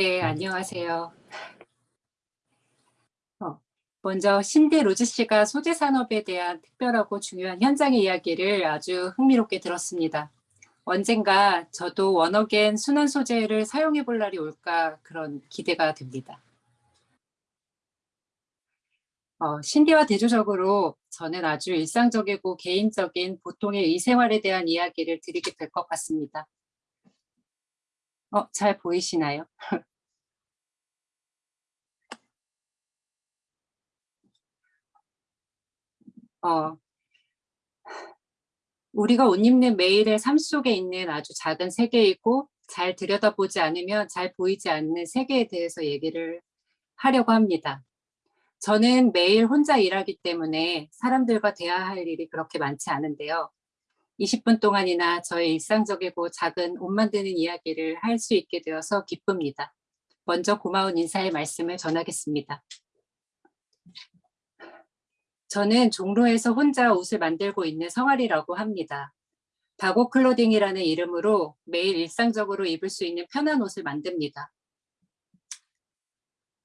네, 안녕하세요. 어, 먼저 신디 로즈 씨가 소재 산업에 대한 특별하고 중요한 현장의 이야기를 아주 흥미롭게 들었습니다. 언젠가 저도 원어겐 순환 소재를 사용해 볼 날이 올까 그런 기대가 됩니다. 어, 신디와 대조적으로 저는 아주 일상적이고 개인적인 보통의 의생활에 대한 이야기를 드리게 될 것 같습니다. 어, 잘 보이시나요? 어, 우리가 옷 입는 매일의 삶 속에 있는 아주 작은 세계이고 잘 들여다보지 않으면 잘 보이지 않는 세계에 대해서 얘기를 하려고 합니다. 저는 매일 혼자 일하기 때문에 사람들과 대화할 일이 그렇게 많지 않은데요. 20분 동안이나 저의 일상적이고 작은 옷 만드는 이야기를 할 수 있게 되어서 기쁩니다. 먼저 고마운 인사의 말씀을 전하겠습니다. 저는 종로에서 혼자 옷을 만들고 있는 성아리라고 합니다. 바고 클로딩이라는 이름으로 매일 일상적으로 입을 수 있는 편한 옷을 만듭니다.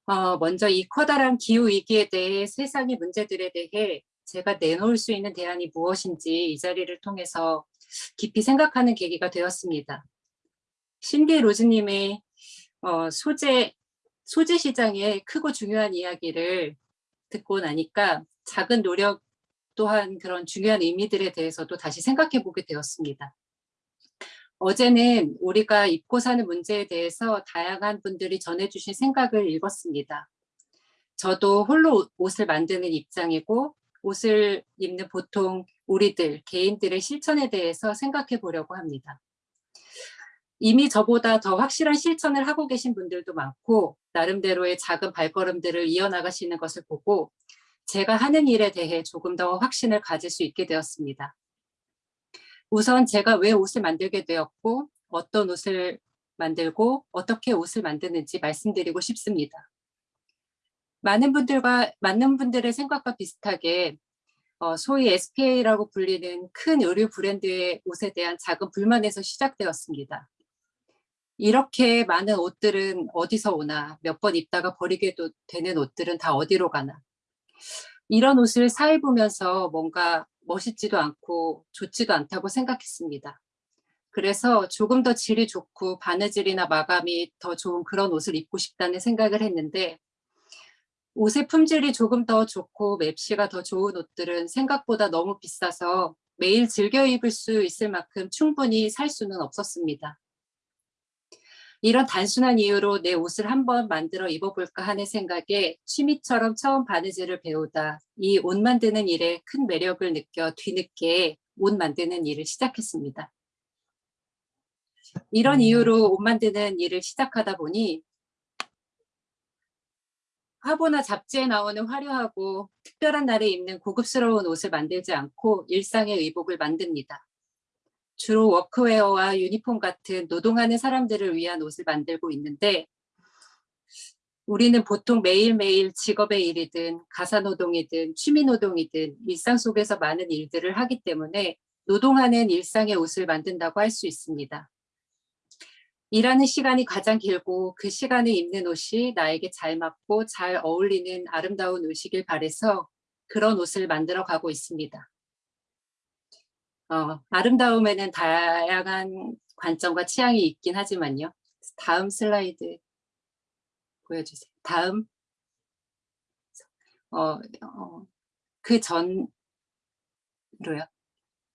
어, 먼저 이 커다란 기후위기에 대해 세상의 문제들에 대해 제가 내놓을 수 있는 대안이 무엇인지 이 자리를 통해서 깊이 생각하는 계기가 되었습니다. 신디 로즈님의 어, 소재, 소재 시장의 크고 중요한 이야기를 듣고 나니까 작은 노력 또한 그런 중요한 의미들에 대해서도 다시 생각해 보게 되었습니다. 어제는 우리가 입고 사는 문제에 대해서 다양한 분들이 전해주신 생각을 읽었습니다. 저도 홀로 옷을 만드는 입장이고 옷을 입는 보통 우리들, 개인들의 실천에 대해서 생각해 보려고 합니다. 이미 저보다 더 확실한 실천을 하고 계신 분들도 많고 나름대로의 작은 발걸음들을 이어나가시는 것을 보고 제가 하는 일에 대해 조금 더 확신을 가질 수 있게 되었습니다. 우선 제가 왜 옷을 만들게 되었고 어떤 옷을 만들고 어떻게 옷을 만드는지 말씀드리고 싶습니다. 많은 분들과 많은 분들의 생각과 비슷하게 어, 소위 SPA라고 불리는 큰 의류 브랜드의 옷에 대한 작은 불만에서 시작되었습니다. 이렇게 많은 옷들은 어디서 오나 몇 번 입다가 버리게도 되는 옷들은 다 어디로 가나 이런 옷을 사 입으면서 뭔가 멋있지도 않고 좋지도 않다고 생각했습니다. 그래서 조금 더 질이 좋고 바느질이나 마감이 더 좋은 그런 옷을 입고 싶다는 생각을 했는데 옷의 품질이 조금 더 좋고 맵시가 더 좋은 옷들은 생각보다 너무 비싸서 매일 즐겨 입을 수 있을 만큼 충분히 살 수는 없었습니다. 이런 단순한 이유로 내 옷을 한번 만들어 입어볼까 하는 생각에 취미처럼 처음 바느질을 배우다 이 옷 만드는 일에 큰 매력을 느껴 뒤늦게 옷 만드는 일을 시작했습니다. 이런 음. 이유로 옷 만드는 일을 시작하다 보니 화보나 잡지에 나오는 화려하고 특별한 날에 입는 고급스러운 옷을 만들지 않고 일상의 의복을 만듭니다. 주로 워크웨어와 유니폼 같은 노동하는 사람들을 위한 옷을 만들고 있는데 우리는 보통 매일매일 직업의 일이든 가사노동이든 취미노동이든 일상 속에서 많은 일들을 하기 때문에 노동하는 일상의 옷을 만든다고 할 수 있습니다. 일하는 시간이 가장 길고 그 시간에 입는 옷이 나에게 잘 맞고 잘 어울리는 아름다운 옷이길 바래서 그런 옷을 만들어 가고 있습니다. 어, 아름다움에는 다양한 관점과 취향이 있긴 하지만요. 다음 슬라이드 보여주세요. 다음 어, 어, 그 전로요.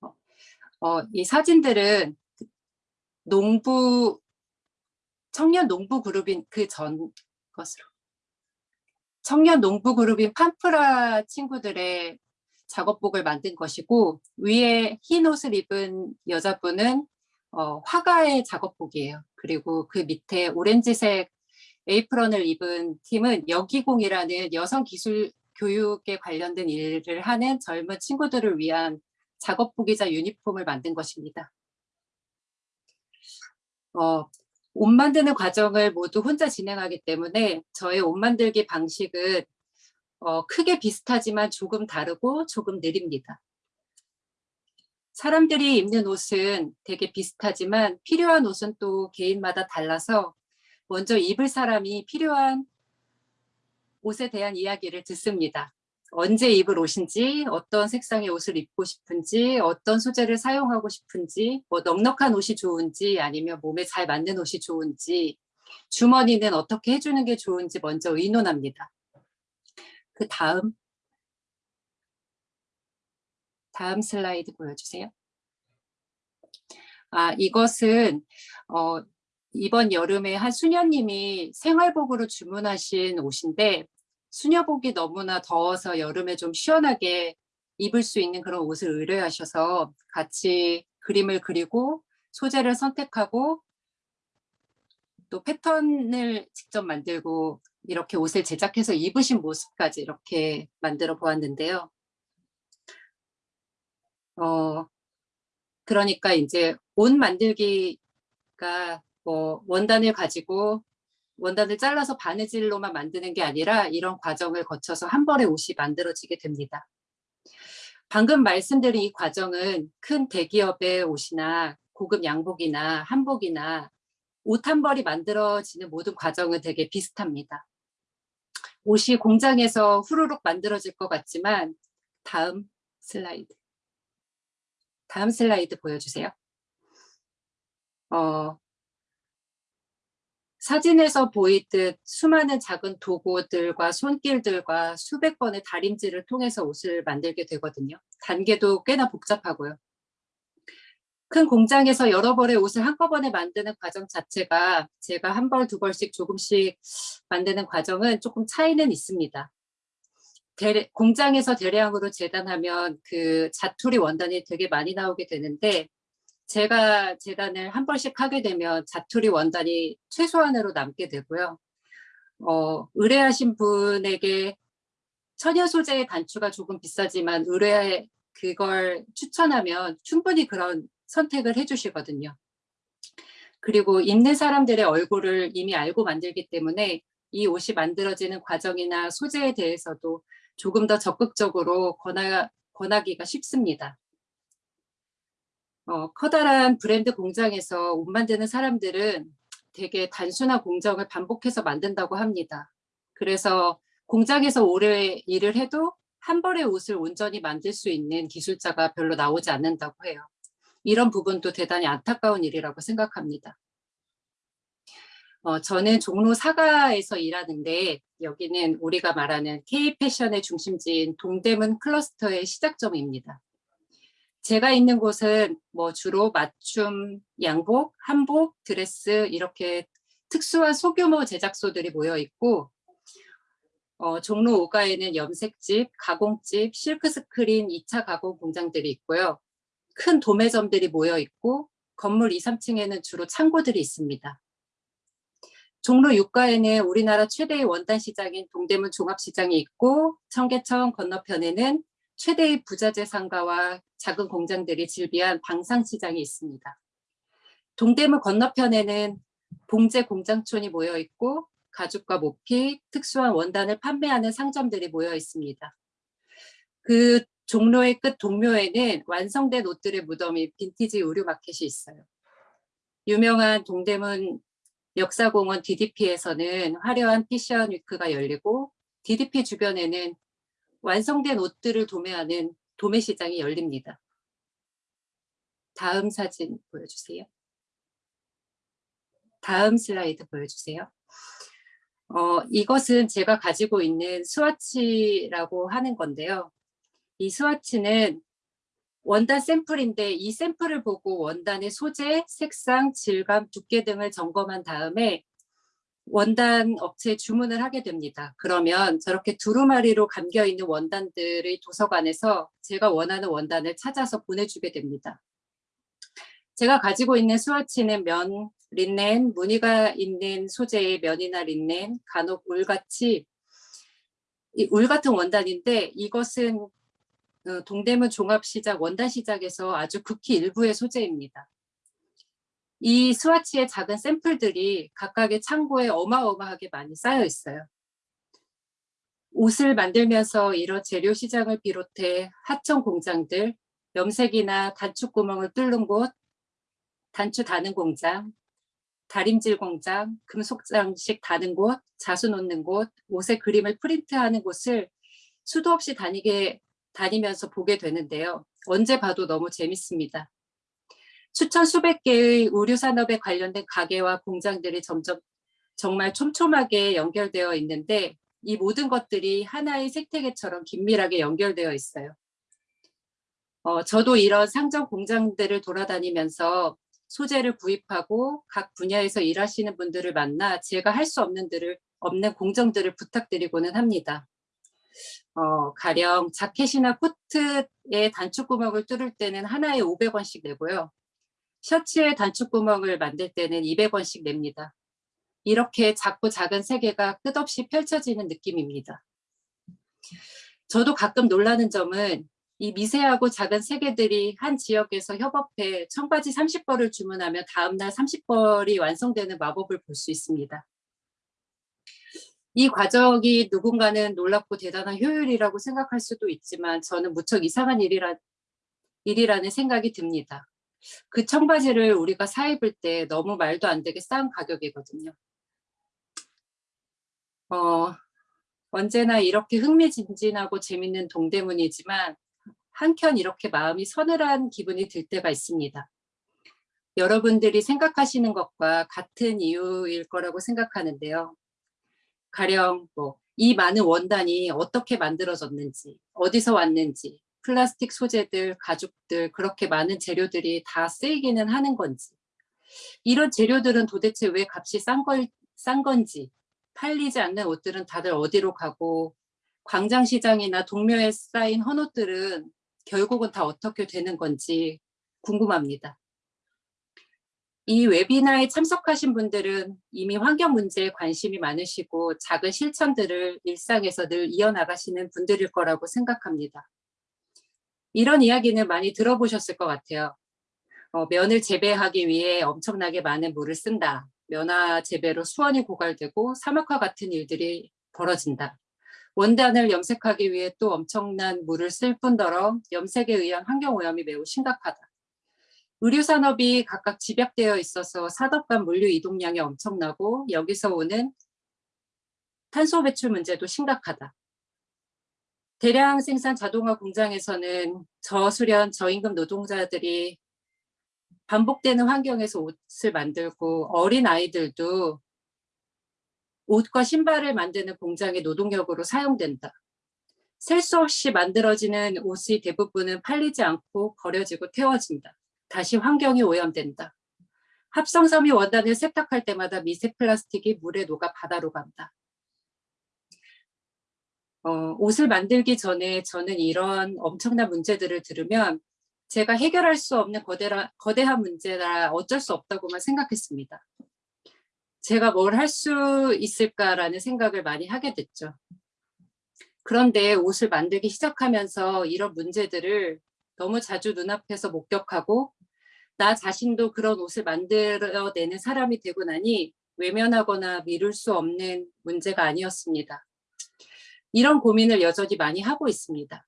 어, 어, 이 사진들은 농부 청년 농부 그룹인 그 전 것으로 청년 농부 그룹인 판프라 친구들의 작업복을 만든 것이고 위에 흰 옷을 입은 여자분은 어, 화가의 작업복이에요. 그리고 그 밑에 오렌지색 에이프런을 입은 팀은 여기공이라는 여성 기술 교육에 관련된 일을 하는 젊은 친구들을 위한 작업복이자 유니폼을 만든 것입니다. 어, 옷 만드는 과정을 모두 혼자 진행하기 때문에 저의 옷 만들기 방식은 어, 크게 비슷하지만 조금 다르고 조금 느립니다. 사람들이 입는 옷은 되게 비슷하지만 필요한 옷은 또 개인마다 달라서 먼저 입을 사람이 필요한 옷에 대한 이야기를 듣습니다. 언제 입을 옷인지, 어떤 색상의 옷을 입고 싶은지, 어떤 소재를 사용하고 싶은지, 뭐 넉넉한 옷이 좋은지, 아니면 몸에 잘 맞는 옷이 좋은지, 주머니는 어떻게 해주는 게 좋은지 먼저 의논합니다. 그 다음, 다음 슬라이드 보여주세요. 아, 이것은 어, 이번 여름에 한 수녀님이 생활복으로 주문하신 옷인데 수녀복이 너무나 더워서 여름에 좀 시원하게 입을 수 있는 그런 옷을 의뢰하셔서 같이 그림을 그리고 소재를 선택하고 또 패턴을 직접 만들고 이렇게 옷을 제작해서 입으신 모습까지 이렇게 만들어 보았는데요. 어, 그러니까 이제 옷 만들기가 뭐 원단을 가지고 원단을 잘라서 바느질로만 만드는 게 아니라 이런 과정을 거쳐서 한 벌의 옷이 만들어지게 됩니다. 방금 말씀드린 이 과정은 큰 대기업의 옷이나 고급 양복이나 한복이나 옷 한 벌이 만들어지는 모든 과정은 되게 비슷합니다. 옷이 공장에서 후루룩 만들어질 것 같지만 다음 슬라이드. 다음 슬라이드 보여주세요. 어, 사진에서 보이듯 수많은 작은 도구들과 손길들과 수백 번의 다림질을 통해서 옷을 만들게 되거든요. 단계도 꽤나 복잡하고요. 큰 공장에서 여러 벌의 옷을 한꺼번에 만드는 과정 자체가 제가 한 벌, 두 벌씩 조금씩 만드는 과정은 조금 차이는 있습니다. 대래, 공장에서 대량으로 재단하면 그 자투리 원단이 되게 많이 나오게 되는데 제가 재단을 한 번씩 하게 되면 자투리 원단이 최소한으로 남게 되고요. 어, 의뢰하신 분에게 천연 소재의 단추가 조금 비싸지만 의뢰 그걸 추천하면 충분히 그런 선택을 해주시거든요. 그리고 입는 사람들의 얼굴을 이미 알고 만들기 때문에 이 옷이 만들어지는 과정이나 소재에 대해서도 조금 더 적극적으로 권하, 권하기가 쉽습니다. 어, 커다란 브랜드 공장에서 옷 만드는 사람들은 되게 단순한 공정을 반복해서 만든다고 합니다. 그래서 공장에서 오래 일을 해도 한 벌의 옷을 온전히 만들 수 있는 기술자가 별로 나오지 않는다고 해요. 이런 부분도 대단히 안타까운 일이라고 생각합니다. 어, 저는 종로 사가에서 일하는데 여기는 우리가 말하는 K-패션의 중심지인 동대문 클러스터의 시작점입니다. 제가 있는 곳은 뭐 주로 맞춤, 양복, 한복, 드레스 이렇게 특수한 소규모 제작소들이 모여 있고 어, 종로 5가에는 염색집, 가공집, 실크스크린 2차 가공 공장들이 있고요. 큰 도매점들이 모여 있고 건물 2, 3층에는 주로 창고들이 있습니다. 종로 6가에는 우리나라 최대의 원단 시장인 동대문 종합시장이 있고 청계천 건너편에는 최대의 부자재 상가와 작은 공장들이 즐비한 방상시장이 있습니다. 동대문 건너편에는 봉제 공장촌이 모여 있고 가죽과 모피, 특수한 원단을 판매하는 상점들이 모여 있습니다. 그 종로의 끝 동묘에는 완성된 옷들의 무덤이 빈티지 의류 마켓이 있어요. 유명한 동대문 역사공원 DDP에서는 화려한 패션 위크가 열리고 DDP 주변에는 완성된 옷들을 도매하는 도매시장이 열립니다. 다음 사진 보여주세요. 다음 슬라이드 보여주세요. 어, 이것은 제가 가지고 있는 스와치라고 하는 건데요. 이 스와치는 원단 샘플인데 이 샘플을 보고 원단의 소재, 색상, 질감, 두께 등을 점검한 다음에 원단 업체에 주문을 하게 됩니다. 그러면 저렇게 두루마리로 감겨있는 원단들의 도서관에서 제가 원하는 원단을 찾아서 보내주게 됩니다. 제가 가지고 있는 스와치는 면, 린넨, 무늬가 있는 소재의 면이나 린넨, 간혹 울같이 울 같은 원단인데 이것은 어, 동대문 종합시장 원단시장에서 아주 극히 일부의 소재입니다. 이 스와치의 작은 샘플들이 각각의 창고에 어마어마하게 많이 쌓여 있어요. 옷을 만들면서 이런 재료 시장을 비롯해 하청 공장들, 염색이나 단추구멍을 뚫는 곳, 단추 다는 공장, 다림질 공장, 금속 장식 다는 곳, 자수 놓는 곳, 옷에 그림을 프린트하는 곳을 수도 없이 다니게 다니면서 보게 되는데요. 언제 봐도 너무 재밌습니다. 수천 수백 개의 의류 산업에 관련된 가게와 공장들이 점점 정말 촘촘하게 연결되어 있는데 이 모든 것들이 하나의 생태계처럼 긴밀하게 연결되어 있어요. 어, 저도 이런 상점 공장들을 돌아다니면서 소재를 구입하고 각 분야에서 일하시는 분들을 만나 제가 할 수 없는 들을 없는 공정들을 부탁드리고는 합니다. 어, 가령 자켓이나 코트에 단축 구멍을 뚫을 때는 하나에 500원씩 내고요. 셔츠에 단축 구멍을 만들 때는 200원씩 냅니다. 이렇게 작고 작은 세계가 끝없이 펼쳐지는 느낌입니다. 저도 가끔 놀라는 점은 이 미세하고 작은 세계들이 한 지역에서 협업해 청바지 30벌을 주문하면 다음날 30벌이 완성되는 마법을 볼 수 있습니다. 이 과정이 누군가는 놀랍고 대단한 효율이라고 생각할 수도 있지만 저는 무척 이상한 일이라, 일이라는 생각이 듭니다. 그 청바지를 우리가 사 입을 때 너무 말도 안 되게 싼 가격이거든요. 어, 언제나 이렇게 흥미진진하고 재밌는 동대문이지만 한켠 이렇게 마음이 서늘한 기분이 들 때가 있습니다. 여러분들이 생각하시는 것과 같은 이유일 거라고 생각하는데요. 가령 뭐 이 많은 원단이 어떻게 만들어졌는지, 어디서 왔는지, 플라스틱 소재들, 가죽들 그렇게 많은 재료들이 다 쓰이기는 하는 건지. 이런 재료들은 도대체 왜 값이 싼, 걸, 싼 건지. 팔리지 않는 옷들은 다들 어디로 가고. 광장시장이나 동묘에 쌓인 헌옷들은 결국은 다 어떻게 되는 건지 궁금합니다. 이 웨비나에 참석하신 분들은 이미 환경 문제에 관심이 많으시고 작은 실천들을 일상에서 늘 이어나가시는 분들일 거라고 생각합니다. 이런 이야기는 많이 들어보셨을 것 같아요. 어, 면을 재배하기 위해 엄청나게 많은 물을 쓴다. 면화 재배로 수원이 고갈되고 사막화 같은 일들이 벌어진다. 원단을 염색하기 위해 또 엄청난 물을 쓸 뿐더러 염색에 의한 환경오염이 매우 심각하다. 의류산업이 각각 집약되어 있어서 산업 간 물류 이동량이 엄청나고 여기서 오는 탄소 배출 문제도 심각하다. 대량 생산 자동화 공장에서는 저수련, 저임금 노동자들이 반복되는 환경에서 옷을 만들고 어린 아이들도 옷과 신발을 만드는 공장의 노동력으로 사용된다. 셀 수 없이 만들어지는 옷의 대부분은 팔리지 않고 버려지고 태워진다. 다시 환경이 오염된다. 합성섬유 원단을 세탁할 때마다 미세 플라스틱이 물에 녹아 바다로 간다. 어, 옷을 만들기 전에 저는 이런 엄청난 문제들을 들으면 제가 해결할 수 없는 거대라, 거대한 문제라 어쩔 수 없다고만 생각했습니다. 제가 뭘 할 수 있을까라는 생각을 많이 하게 됐죠. 그런데 옷을 만들기 시작하면서 이런 문제들을 너무 자주 눈앞에서 목격하고 나 자신도 그런 옷을 만들어내는 사람이 되고 나니 외면하거나 미룰 수 없는 문제가 아니었습니다. 이런 고민을 여전히 많이 하고 있습니다.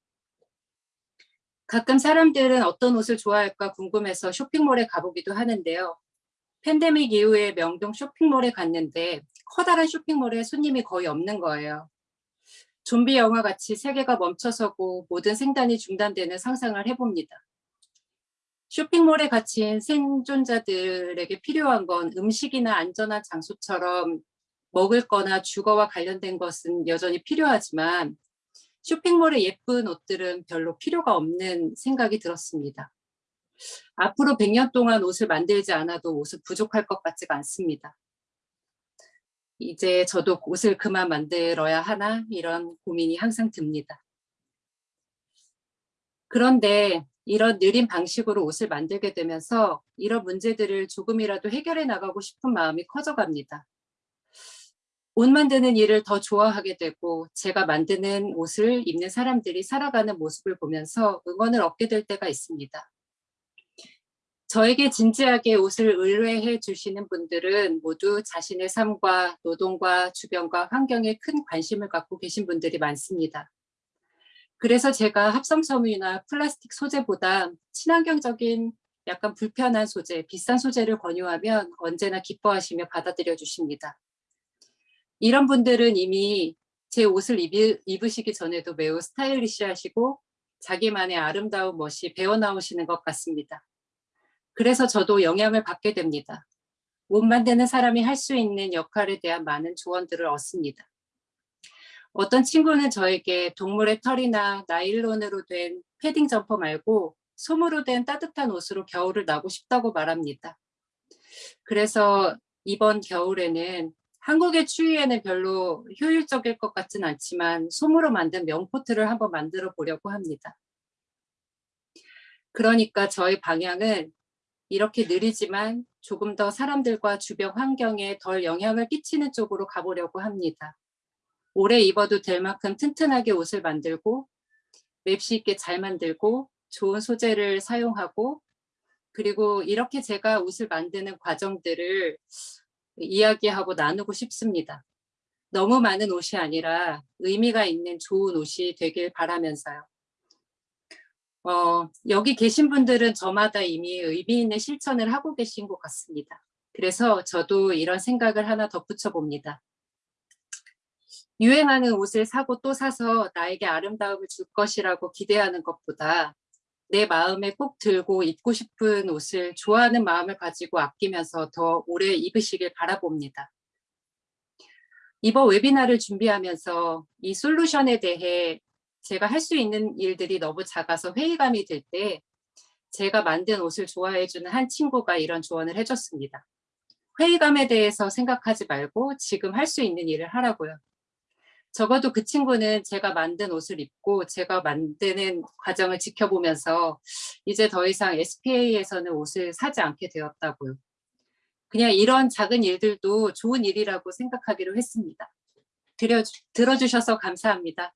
가끔 사람들은 어떤 옷을 좋아할까 궁금해서 쇼핑몰에 가보기도 하는데요. 팬데믹 이후에 명동 쇼핑몰에 갔는데 커다란 쇼핑몰에 손님이 거의 없는 거예요. 좀비 영화 같이 세계가 멈춰서고 모든 생단이 중단되는 상상을 해봅니다. 쇼핑몰에 갇힌 생존자들에게 필요한 건 음식이나 안전한 장소처럼 먹을 거나 주거와 관련된 것은 여전히 필요하지만 쇼핑몰의 예쁜 옷들은 별로 필요가 없는 생각이 들었습니다. 앞으로 100년 동안 옷을 만들지 않아도 옷은 부족할 것 같지가 않습니다. 이제 저도 옷을 그만 만들어야 하나 이런 고민이 항상 듭니다. 그런데 이런 느린 방식으로 옷을 만들게 되면서 이런 문제들을 조금이라도 해결해 나가고 싶은 마음이 커져갑니다. 옷 만드는 일을 더 좋아하게 되고 제가 만드는 옷을 입는 사람들이 살아가는 모습을 보면서 응원을 얻게 될 때가 있습니다. 저에게 진지하게 옷을 의뢰해 주시는 분들은 모두 자신의 삶과 노동과 주변과 환경에 큰 관심을 갖고 계신 분들이 많습니다. 그래서 제가 합성섬유나 플라스틱 소재보다 친환경적인 약간 불편한 소재, 비싼 소재를 권유하면 언제나 기뻐하시며 받아들여 주십니다. 이런 분들은 이미 제 옷을 입으, 입으시기 전에도 매우 스타일리시하시고 자기만의 아름다운 멋이 배어나오시는 것 같습니다. 그래서 저도 영향을 받게 됩니다. 옷 만드는 사람이 할 수 있는 역할에 대한 많은 조언들을 얻습니다. 어떤 친구는 저에게 동물의 털이나 나일론으로 된 패딩 점퍼 말고 솜으로 된 따뜻한 옷으로 겨울을 나고 싶다고 말합니다. 그래서 이번 겨울에는 한국의 추위에는 별로 효율적일 것 같진 않지만 솜으로 만든 명코트를 한번 만들어 보려고 합니다. 그러니까 저의 방향은 이렇게 느리지만 조금 더 사람들과 주변 환경에 덜 영향을 끼치는 쪽으로 가보려고 합니다. 오래 입어도 될 만큼 튼튼하게 옷을 만들고 맵시 있게 잘 만들고 좋은 소재를 사용하고 그리고 이렇게 제가 옷을 만드는 과정들을 이야기하고 나누고 싶습니다. 너무 많은 옷이 아니라 의미가 있는 좋은 옷이 되길 바라면서요. 어, 여기 계신 분들은 저마다 이미 의미 있는 실천을 하고 계신 것 같습니다. 그래서 저도 이런 생각을 하나 덧붙여 봅니다. 유행하는 옷을 사고 또 사서 나에게 아름다움을 줄 것이라고 기대하는 것보다 내 마음에 꼭 들고 입고 싶은 옷을 좋아하는 마음을 가지고 아끼면서 더 오래 입으시길 바라봅니다. 이번 웨비나를 준비하면서 이 솔루션에 대해 제가 할 수 있는 일들이 너무 작아서 회의감이 들 때 제가 만든 옷을 좋아해주는 한 친구가 이런 조언을 해줬습니다. 회의감에 대해서 생각하지 말고 지금 할 수 있는 일을 하라고요. 적어도 그 친구는 제가 만든 옷을 입고 제가 만드는 과정을 지켜보면서 이제 더 이상 SPA에서는 옷을 사지 않게 되었다고요. 그냥 이런 작은 일들도 좋은 일이라고 생각하기로 했습니다. 들여, 들어주셔서 감사합니다.